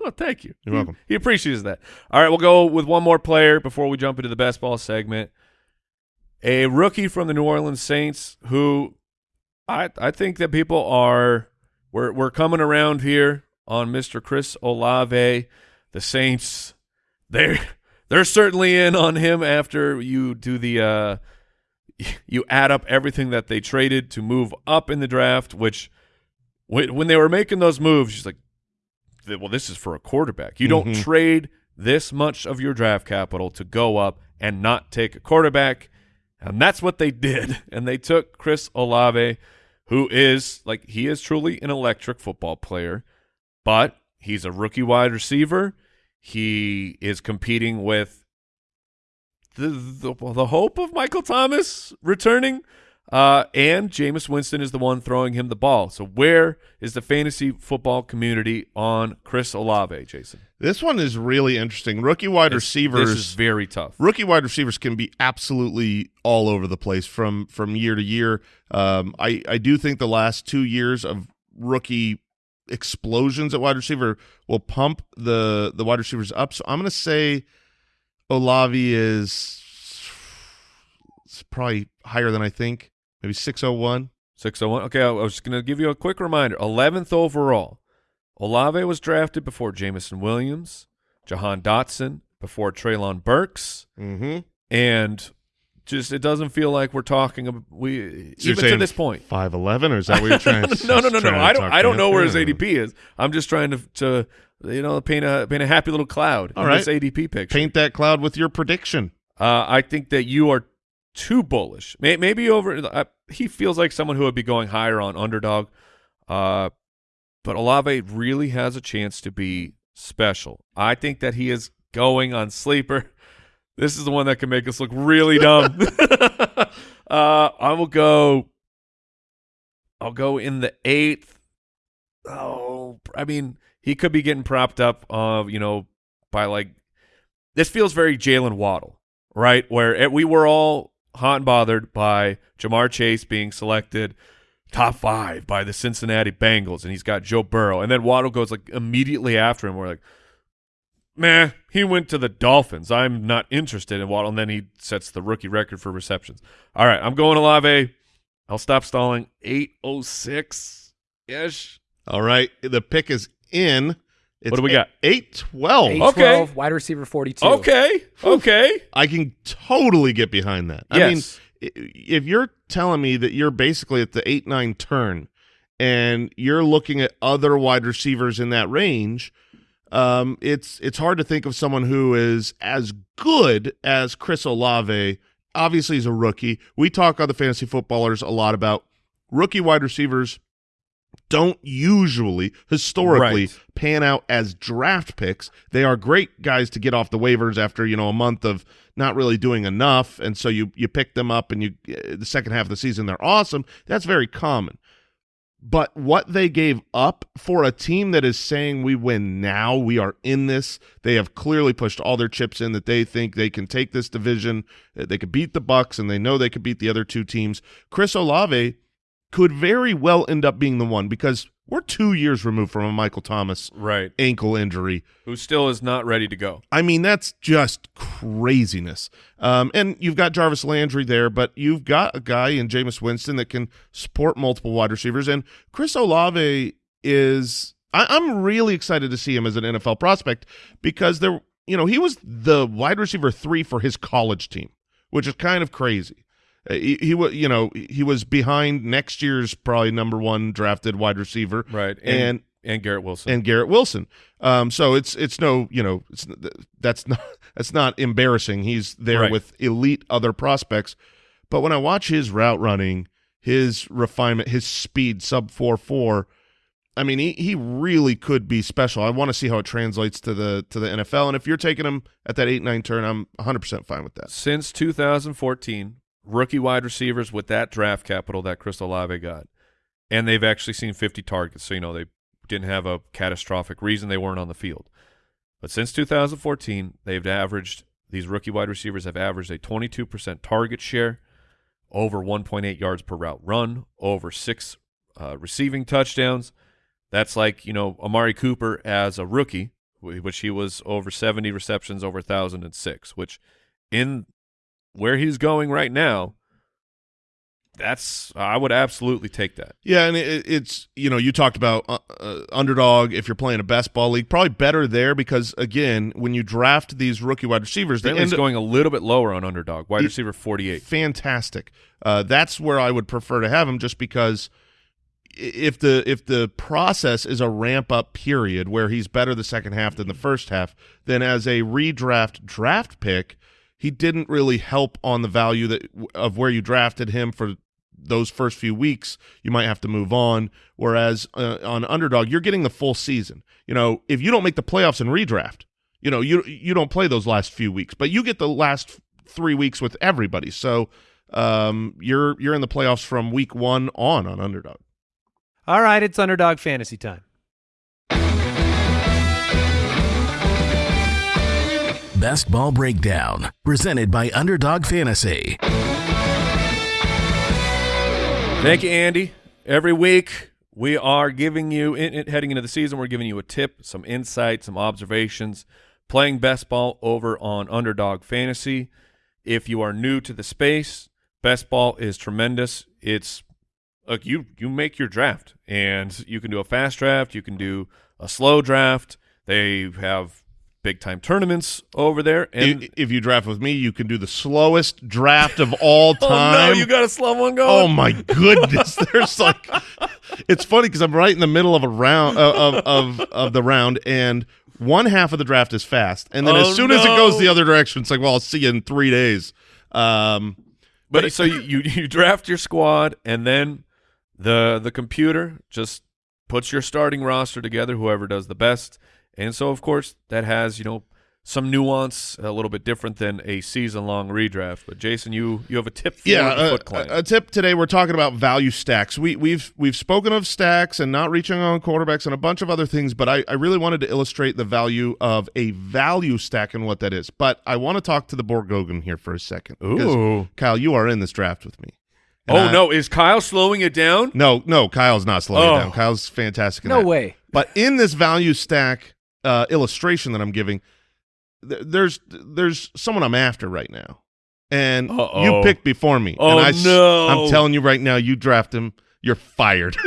Well, thank you. You're welcome. He appreciates that. All right, we'll go with one more player before we jump into the best ball segment. A rookie from the New Orleans Saints who I I think that people are we're we're coming around here on Mr. Chris Olave. The Saints they're they're certainly in on him after you do the uh you add up everything that they traded to move up in the draft, which when when they were making those moves, she's like well, this is for a quarterback. You don't Mhm. trade this much of your draft capital to go up and not take a quarterback. And that's what they did. And they took Chris Olave, who is like he is truly an electric football player, but he's a rookie wide receiver. He is competing with the the, the hope of Michael Thomas returning. Uh, and Jameis Winston is the one throwing him the ball. So where is the fantasy football community on Chris Olave, Jason? This one is really interesting. Rookie wide This- receivers. This is very tough. rookie wide receivers can be absolutely all over the place from from year to year. Um, I I do think the last two years of rookie explosions at wide receiver will pump the the wide receivers up. So I'm going to say Olave is it's probably higher than I think. Maybe 601. 601. Okay, I was just going to give you a quick reminder. 11th overall. Olave was drafted before Jameson Williams, Jahan Dotson, before Treylon Burks, Mm-hmm. and just it doesn't feel like we're talking about we So even to this point. 5'11", or is that what you're trying to no, no, no, no. I don't. I don't know where his ADP is. I'm just trying to, to you know, paint a paint a happy little cloud All in right. this ADP picture. Paint that cloud with your prediction. Uh, I think that you are too bullish. Maybe over. Uh, he feels like someone who would be going higher on underdog. Uh, but Olave really has a chance to be special. I think that he is going on sleeper. This is the one that can make us look really dumb. uh, I will go. I'll go in the eighth. Oh, I mean, he could be getting propped up, uh, you know, by like. This feels very Jaylen Waddle, right? Where it, we were all hot and bothered by Ja'Marr Chase being selected top five by the Cincinnati Bengals, and he's got Joe Burrow, and then Waddle goes like immediately after him. We're like, meh, he went to the Dolphins. I'm not interested in Waddle, and then he sets the rookie record for receptions. All right, I'm going Olave. I'll stop stalling. Eight oh six ish. All right, the pick is in. It's What do we got? Eight twelve. Eight Okay. wide receiver 42. Okay, okay. I can totally get behind that. I mean, Yes. if you're telling me that you're basically at the eight nine turn, and you're looking at other wide receivers in that range, um, it's it's hard to think of someone who is as good as Chris Olave. Obviously, he's a rookie. We talk on the fantasy footballers a lot about rookie wide receivers don't usually historically Right. pan out as draft picks. They are great guys to get off the waivers after, you know, a month of not really doing enough and so you you pick them up and you uh, the second half of the season they're awesome. That's very common. But what they gave up for a team that is saying we win now, we are in this. They have clearly pushed all their chips in that they think they can take this division. uh, They could beat the Bucks, and they know they could beat the other two teams. Chris Olave could very well end up being the one because we're two years removed from a Michael Thomas Right. ankle injury. Who still is not ready to go. I mean, that's just craziness. Um, and you've got Jarvis Landry there, but you've got a guy in Jameis Winston that can support multiple wide receivers. And Chris Olave is, I, I'm really excited to see him as an NFL prospect because there, you know, he was the wide receiver three for his college team, which is kind of crazy. Uh, he, he was, you know, he was behind next year's probably number one drafted wide receiver, Right. And And and Garrett Wilson. and Garrett Wilson. Um, so it's it's no you know it's that's not that's not embarrassing. He's there Right. with elite other prospects. But when I watch his route running, his refinement, his speed sub four four, I mean he he really could be special. I want to see how it translates to the to the NFL. And if you're taking him at that eight nine turn, I'm 100 percent fine with that. Since 2014, rookie wide receivers with that draft capital that Chris Olave got, and they've actually seen 50 targets. So you know they didn't have a catastrophic reason they weren't on the field. But since 2014, they've averaged these rookie wide receivers have averaged a 22% target share, over 1.8 yards per route run, over six uh, receiving touchdowns. That's like you know Amari Cooper as a rookie, which he was over 70 receptions, over 1,006. Which in where he's going right now, that's I would absolutely take that. Yeah, and it, it's you know you talked about uh, uh, underdog if you're playing a best ball league, probably better there because again when you draft these rookie wide receivers, they end going a little bit lower on underdog, wide receiver 48. fantastic. Uh, that's where I would prefer to have him, just because if the if the process is a ramp up period where he's better the second half than the first half, then as a redraft draft pick, he didn't really help on the value that of where you drafted him for those first few weeks. You might have to move on. Whereas uh, on underdog, you're getting the full season. You know, if you don't make the playoffs and redraft, you know you you don't play those last few weeks, but you get the last three weeks with everybody. So um, you're you're in the playoffs from week one on on underdog. All right, it's underdog fantasy time. Best Ball Breakdown, presented by Underdog Fantasy. Thank you, Andy. Every week we are giving you, in, in- heading into the season, we're giving you a tip, some insight, some observations, playing best ball over on Underdog Fantasy. If you are new to the space, best ball is tremendous. It's look you you make your draft, and you can do a fast draft, you can do a slow draft. They have big time tournaments over there, and I- if you draft with me, you can do the slowest draft of all time. oh no, you got a slow one going. Oh my goodness! There's like, it's funny because I'm right in the middle of a round uh, of of of the round, and one half of the draft is fast, and then Oh, as soon as it goes the other direction, it's like, well, I'll see you in three days. Um, But so you, you you draft your squad, and then the the computer just puts your starting roster together, whoever does the best. And so, of course, that has you know some nuance, a little bit different than a season-long redraft. But Jason, you you have a tip for yeah, the a, Foot Clan. a, a tip today. We're talking about value stacks. We, we've we've spoken of stacks and not reaching on quarterbacks and a bunch of other things, but I, I really wanted to illustrate the value of a value stack and what that is. But I want to talk to the Borgogan here for a second. Ooh. Kyle, you are in this draft with me. And oh I- no, is Kyle slowing it down? no, no, Kyle's not slowing Oh. it down. Oh. Kyle's fantastic. in No that. way. But in this value stack uh, illustration that I'm giving, th- there's there's someone I'm after right now, and Uh-oh. you picked before me. Oh, and I, s- no. I'm telling you right now, you draft him, you're fired.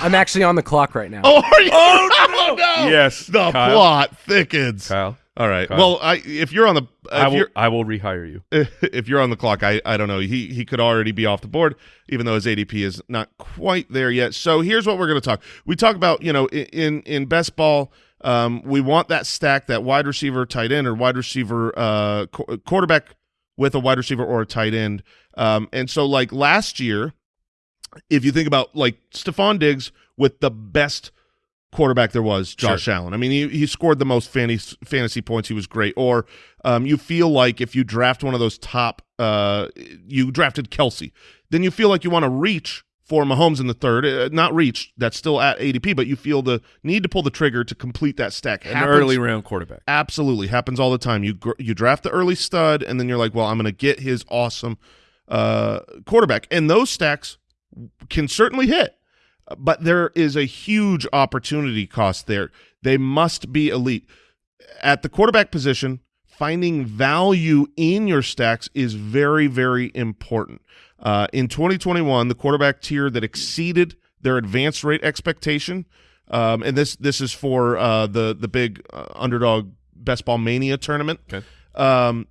I'm actually on the clock right now. oh, are you? Oh, no! Yes, the Kyle. plot thickens. Kyle, All right. Kyle. Well, I if you're on the I will I will rehire you. if you're on the clock, I, I don't know. He he could already be off the board, even though his ADP is not quite there yet. So here's what we're going to talk. We talk about you know in in best ball, um, we want that stack, that wide receiver, tight end, or wide receiver, uh, qu- quarterback with a wide receiver or a tight end. Um, and so like last year, if you think about like Stefon Diggs with the best quarterback there was, Josh Allen. I mean, he, he scored the most fantasy, fantasy points. He was great. Or um, you feel like if you draft one of those top, uh, you drafted Kelce, then you feel like you want to reach for Mahomes in the third. Uh, not reach, that's still at ADP, but you feel the need to pull the trigger to complete that stack. An Happens- early round quarterback. Absolutely happens all the time. You gr- you draft the early stud, and then you're like, well, I'm going to get his awesome uh, quarterback, and those stacks can certainly hit, but there is a huge opportunity cost there. They must be elite at the quarterback position. Finding value in your stacks is very very important. Uh, in 2021, the quarterback tier that exceeded their advance rate expectation um, and this this is for uh, the the big uh, underdog best ball mania tournament. Okay. Um,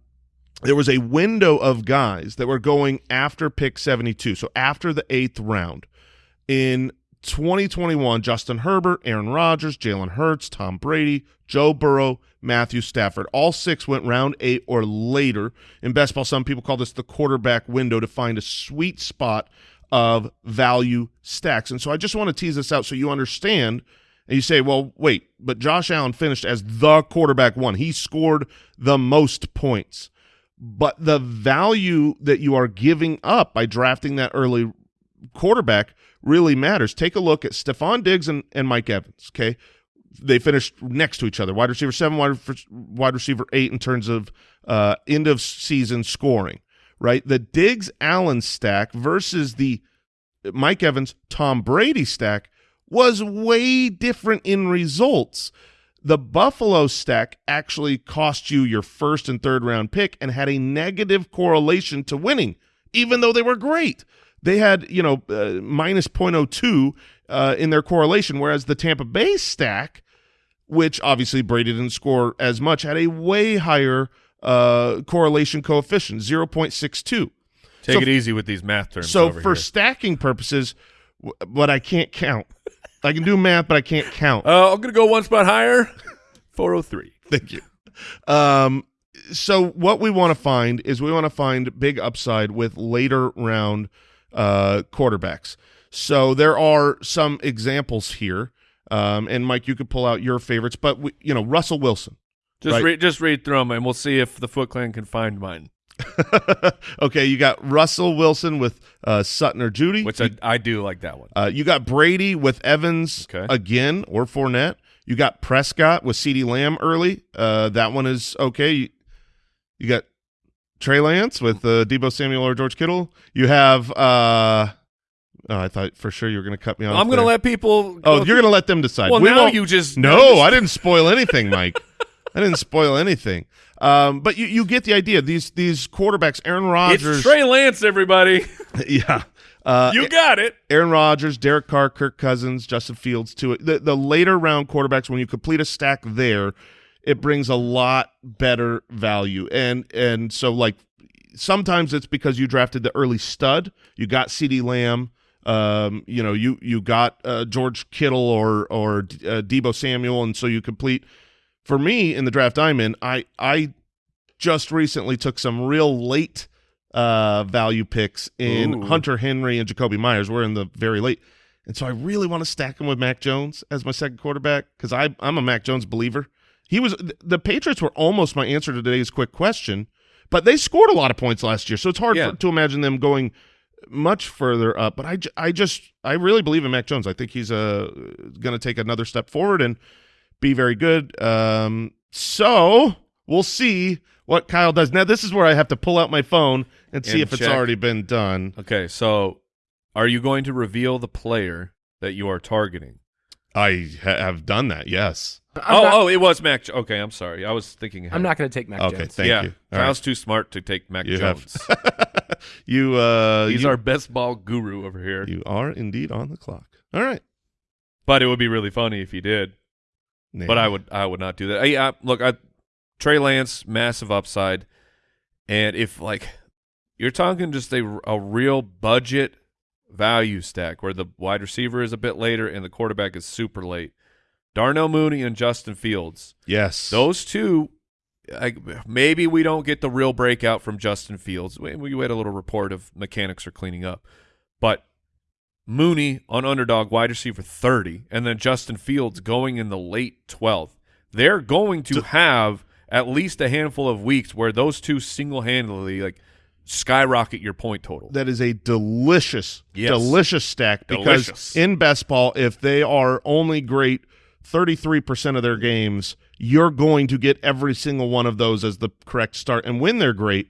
there was a window of guys that were going after pick 72, so after the eighth round. In 2021, Justin Herbert, Aaron Rodgers, Jalen Hurts, Tom Brady, Joe Burrow, Matthew Stafford. All six went round eight or later. In best ball, some people call this the quarterback window to find a sweet spot of value stacks. And so I just want to tease this out so you understand. And you say, well, wait, but Josh Allen finished as the quarterback one. He scored the most points. But the value that you are giving up by drafting that early quarterback really matters. Take a look at Stefon Diggs and, and Mike Evans, okay? They finished next to each other. Wide receiver seven, wide, wide receiver eight in terms of uh, end of season scoring, right? The Diggs Allen stack versus the Mike Evans Tom Brady stack was way different in results. The Buffalo stack actually cost you your first and third round pick and had a negative correlation to winning, even though they were great. They had, you know, uh, minus 0.02 uh, in their correlation, whereas the Tampa Bay stack, which obviously Brady didn't score as much, had a way higher uh, correlation coefficient, 0.62. Take So- it easy with these math terms. So for here. stacking purposes, but I can't count. I can do math, but I can't count. uh, I'm gonna go one spot higher. 403. Thank you. Um, so what we want to find is we want to find big upside with later round uh, quarterbacks. So there are some examples here, um, and Mike, you could pull out your favorites, but we, you know Russell Wilson. Just Right. read just read through them, and we'll see if the Foot Clan can find mine. okay, you got Russell Wilson with uh, Sutton or Jeudy. Which I, I do like that one. Uh, you got Brady with Evans Okay. again or Fournette. You got Prescott with CeeDee Lamb early. Uh, that one is okay. You, you got Trey Lance with uh, Deebo Samuel or George Kittle. You have. Uh, oh, I thought for sure you were going to cut me off. I'm gonna let people. Oh, you're going to let them decide. Well, We now won't- you just No, I didn't spoil anything, Mike. I didn't spoil anything. Um, but you, you get the idea. These these quarterbacks, Aaron Rodgers. It's Trey Lance, everybody. yeah. Uh, you got it. Aaron Rodgers, Derek Carr, Kirk Cousins, Justin Fields to it. The, the later round quarterbacks, when you complete a stack there, it brings a lot better value. And and so like sometimes it's because you drafted the early stud, you got CeeDee Lamb, um, you know, you you got uh, George Kittle or or uh, Deebo Samuel, and so you complete. For me in the draft I'm in, I I just recently took some real late uh, value picks in Ooh. Hunter Henry and Jakobi Meyers. We're in the very late. And so I really want to stack him with Mac Jones as my second quarterback because I'm a Mac Jones believer. He was the Patriots were almost my answer to today's quick question, but they scored a lot of points last year, so it's hard Yeah. for, to imagine them going much further up. But I, I just I really believe in Mac Jones. I think he's uh, going to take another step forward and be very good. Um, so we'll see what Kyle does. Now this is where I have to pull out my phone and see And if it's already been done. Okay, so are you going to reveal the player that you are targeting? I ha- have done that. Yes. I'm oh, not, oh, it was Mac. Jo- Okay, I'm sorry. I was thinking. ahead. I'm not going to take Mac Okay. Jones. Thank yeah, you. All Kyle's too smart to take Mac You have- Jones. you uh, He's you, our best ball guru over here. you are indeed on the clock. All right. But it would be really funny if he did. But I would I would not do that. I, I, look, I, Trey Lance, massive upside, and if like you're talking just a a real budget value stack where the wide receiver is a bit later and the quarterback is super late, Darnell Mooney and Justin Fields, Yes. those two. I, maybe we don't get the real breakout from Justin Fields. We, we had a little report of mechanics are cleaning up, but Mooney on underdog wide receiver 30 and then Justin Fields going in the late 12th. They're going to have at least a handful of weeks where those two single-handedly like skyrocket your point total. that is a delicious, Yes. delicious stack because Delicious. in best ball, if they are only great 33% of their games, you're going to get every single one of those as the correct start. And when they're great,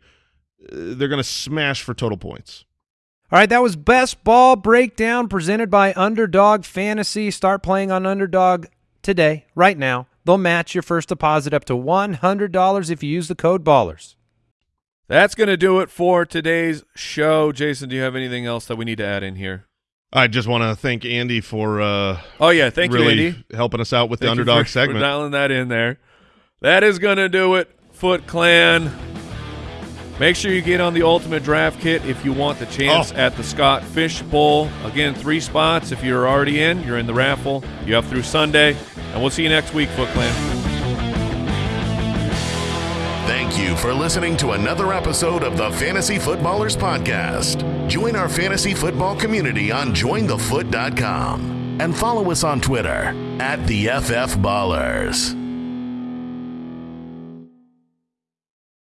uh, they're going to smash for total points. All right, that was Best Ball Breakdown presented by Underdog Fantasy. Start playing on Underdog today, right now. They'll match your first deposit up to $100 if you use the code BALLERS. That's going to do it for today's show. Jason, do you have anything else that we need to add in here? I just want to thank Andy for uh, Oh yeah, thank really you, Andy. helping us out with the Thank you underdog for- segment. For dialing that in there. That is going to do it, Foot Clan. Make sure you get on the Ultimate Draft Kit if you want the chance Oh. at the Scott Fish Bowl. Again, three spots. If you're already in, you're in the raffle. You have through Sunday. And we'll see you next week, Foot Clan. Thank you for listening to another episode of the Fantasy Footballers Podcast. Join our fantasy football community on jointhefoot.com and follow us on Twitter at the FF Ballers.